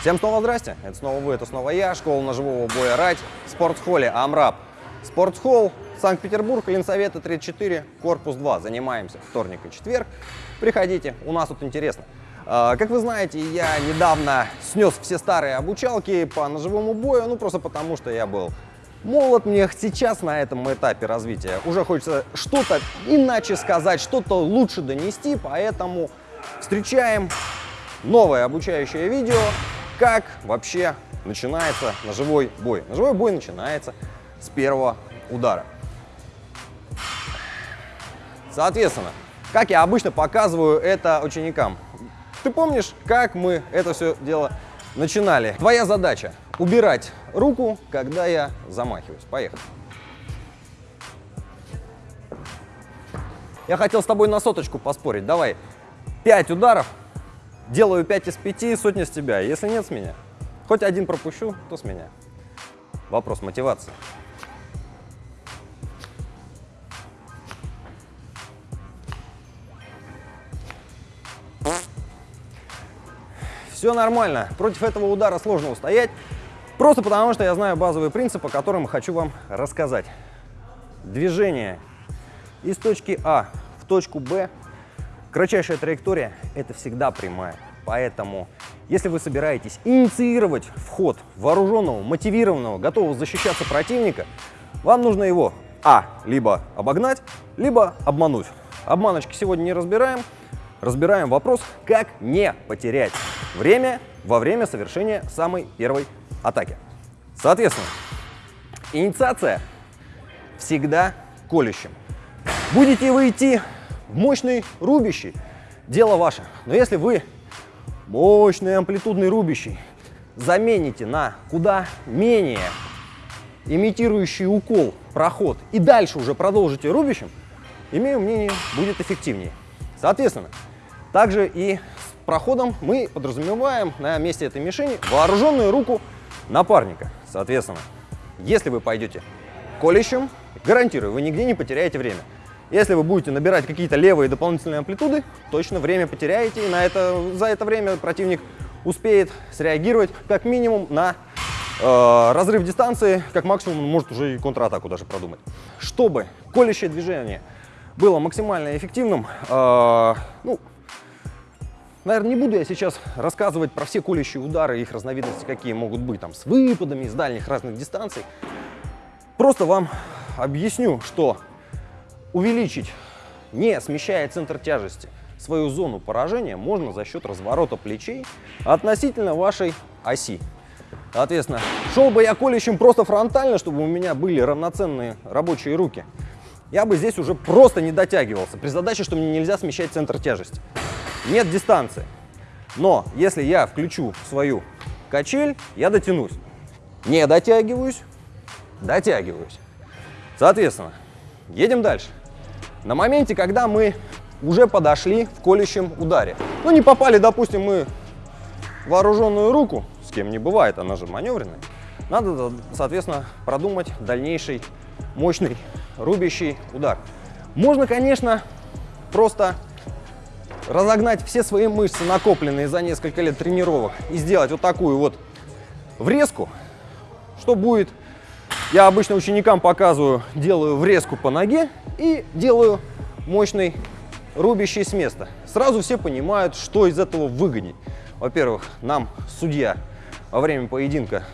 Всем снова здрасте, это снова вы, это снова я, школа ножевого боя «Рать» в спортхолле «Амраб». Спортхолл, Санкт-Петербург, Ленсовета 34, корпус 2. Занимаемся вторник и четверг. Приходите, у нас тут интересно. А, как вы знаете, я недавно снес все старые обучалки по ножевому бою, ну просто потому, что я был молод. Мне сейчас на этом этапе развития уже хочется что-то иначе сказать, что-то лучше донести, поэтому встречаем новое обучающее видео как вообще начинается ножевой бой. Ножевой бой начинается с первого удара. Соответственно, как я обычно показываю это ученикам. Ты помнишь, как мы это все дело начинали? Твоя задача – убирать руку, когда я замахиваюсь. Поехали. Я хотел с тобой на соточку поспорить. Давай, 5 ударов Делаю 5 из 5, сотня с тебя. Если нет, с меня. Хоть один пропущу, то с меня. Вопрос мотивации. Все нормально. Против этого удара сложно устоять. Просто потому, что я знаю базовый принцип, о котором хочу вам рассказать. Движение из точки А в точку Б Кратчайшая траектория – это всегда прямая. Поэтому, если вы собираетесь инициировать вход вооруженного, мотивированного, готового защищаться противника, вам нужно его а. либо обогнать, либо обмануть. Обманочки сегодня не разбираем. Разбираем вопрос, как не потерять время во время совершения самой первой атаки. Соответственно, инициация всегда колющим. Будете вы идти мощный рубящий, дело ваше. Но если вы мощный амплитудный рубящий замените на куда менее имитирующий укол проход и дальше уже продолжите рубящим, имею мнение, будет эффективнее. Соответственно, также и с проходом мы подразумеваем на месте этой мишени вооруженную руку напарника. Соответственно, если вы пойдете колющим, гарантирую, вы нигде не потеряете время. Если вы будете набирать какие-то левые дополнительные амплитуды, точно время потеряете, и на это, за это время противник успеет среагировать как минимум на э, разрыв дистанции, как максимум может уже и контратаку даже продумать. Чтобы колющее движение было максимально эффективным, э, ну, наверное, не буду я сейчас рассказывать про все колющие удары, их разновидности какие могут быть, там, с выпадами, с дальних разных дистанций. Просто вам объясню, что Увеличить, не смещая центр тяжести, свою зону поражения можно за счет разворота плечей относительно вашей оси. Соответственно, шел бы я колющим просто фронтально, чтобы у меня были равноценные рабочие руки, я бы здесь уже просто не дотягивался, при задаче, что мне нельзя смещать центр тяжести. Нет дистанции. Но если я включу свою качель, я дотянусь. Не дотягиваюсь, дотягиваюсь. Соответственно, едем дальше. На моменте, когда мы уже подошли в колющем ударе. Ну, не попали, допустим, мы вооруженную руку, с кем не бывает, она же маневренная. Надо, соответственно, продумать дальнейший мощный рубящий удар. Можно, конечно, просто разогнать все свои мышцы, накопленные за несколько лет тренировок, и сделать вот такую вот врезку, что будет я обычно ученикам показываю, делаю врезку по ноге и делаю мощный рубящий с места. Сразу все понимают, что из этого выгодней. Во-первых, нам судья во время поединка,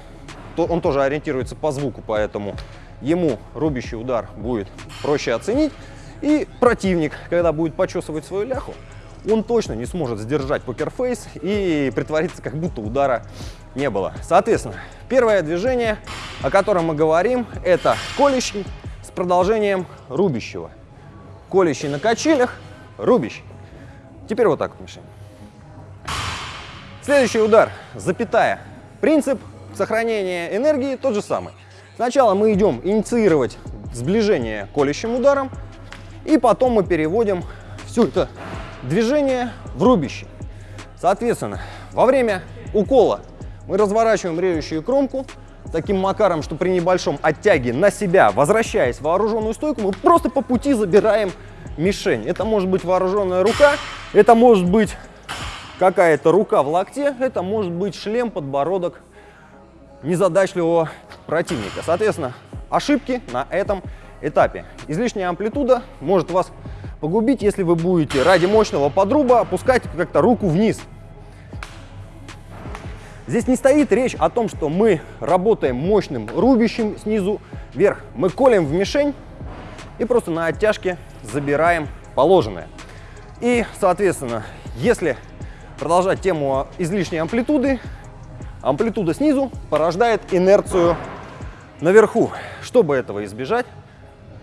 то он тоже ориентируется по звуку, поэтому ему рубящий удар будет проще оценить. И противник, когда будет почесывать свою ляху, он точно не сможет сдержать покерфейс и притвориться, как будто удара не было. Соответственно, первое движение, о котором мы говорим, это колющий с продолжением рубящего. Колющий на качелях, рубящий. Теперь вот так вот мешаем. Следующий удар, запятая. Принцип сохранения энергии тот же самый. Сначала мы идем инициировать сближение колющим ударом, и потом мы переводим все это движение в рубище. Соответственно, во время укола мы разворачиваем режущую кромку таким макаром, что при небольшом оттяге на себя, возвращаясь в вооруженную стойку, мы просто по пути забираем мишень. Это может быть вооруженная рука, это может быть какая-то рука в локте, это может быть шлем, подбородок незадачливого противника. Соответственно, ошибки на этом этапе. Излишняя амплитуда может вас погубить, если вы будете ради мощного подруба опускать как-то руку вниз. Здесь не стоит речь о том, что мы работаем мощным рубящим снизу вверх. Мы колем в мишень и просто на оттяжке забираем положенное. И, соответственно, если продолжать тему излишней амплитуды, амплитуда снизу порождает инерцию наверху. Чтобы этого избежать,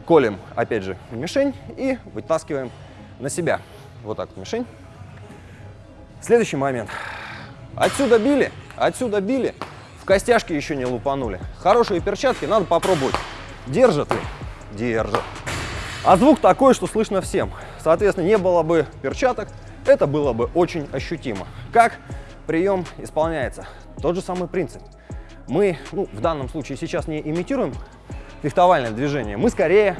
колем, опять же, мишень и вытаскиваем на себя. Вот так мишень. Следующий момент. Отсюда били, отсюда били, в костяшки еще не лупанули. Хорошие перчатки надо попробовать. Держат ли? Держат. А звук такой, что слышно всем. Соответственно, не было бы перчаток, это было бы очень ощутимо. Как прием исполняется? Тот же самый принцип. Мы, ну, в данном случае сейчас не имитируем фехтовальное движение, мы скорее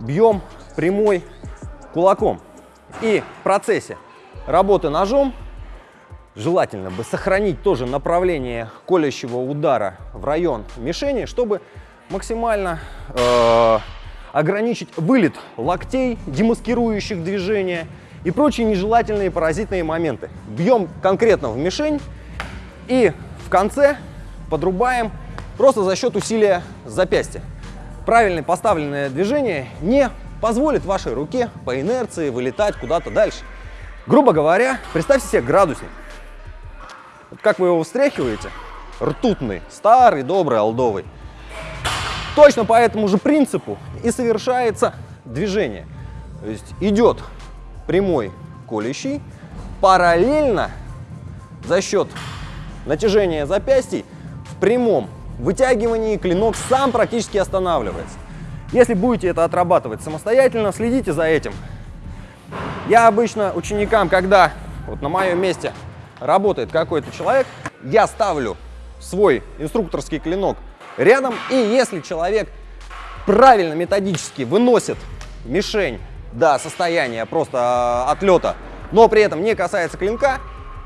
бьем прямой кулаком. И в процессе работы ножом желательно бы сохранить тоже направление колющего удара в район мишени, чтобы максимально э, ограничить вылет локтей, демаскирующих движения и прочие нежелательные паразитные моменты. Бьем конкретно в мишень и в конце подрубаем просто за счет усилия запястья. Правильно поставленное движение не позволит вашей руке по инерции вылетать куда-то дальше. Грубо говоря, представьте себе градусник. Вот как вы его встряхиваете, ртутный, старый, добрый, олдовый. Точно по этому же принципу и совершается движение. То есть идет прямой колющий, параллельно за счет натяжения запястий в прямом вытягивании клинок сам практически останавливается. Если будете это отрабатывать самостоятельно, следите за этим. Я обычно ученикам, когда вот на моем месте работает какой-то человек, я ставлю свой инструкторский клинок рядом, и если человек правильно методически выносит мишень до состояния просто а, отлета, но при этом не касается клинка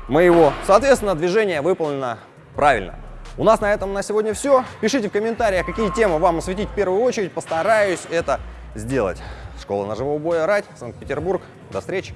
моего, соответственно, движение выполнено правильно. У нас на этом на сегодня все. Пишите в комментариях, какие темы вам осветить в первую очередь. Постараюсь это сделать. Школа ножевого боя «Рать», Санкт-Петербург. До встречи!